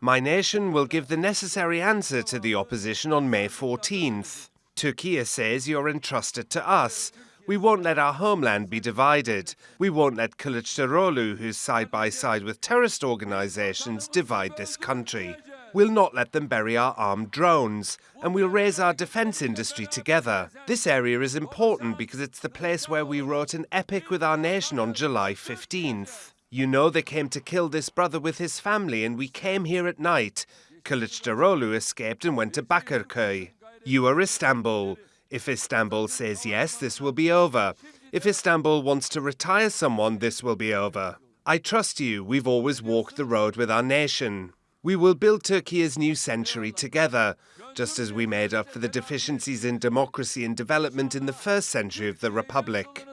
My nation will give the necessary answer to the opposition on May 14th. Turkey says you're entrusted to us. We won't let our homeland be divided. We won't let Kılıçdaroğlu, who's side by side with terrorist organizations, divide this country. We'll not let them bury our armed drones, and we'll raise our defense industry together. This area is important because it's the place where we wrote an epic with our nation on July 15th. You know they came to kill this brother with his family, and we came here at night. Kılıçdaroğlu escaped and went to Bakırköy. You are Istanbul. If Istanbul says yes, this will be over. If Istanbul wants to retire someone, this will be over. I trust you. We've always walked the road with our nation. We will build Turkey's new century together, just as we made up for the deficiencies in democracy and development in the first century of the Republic.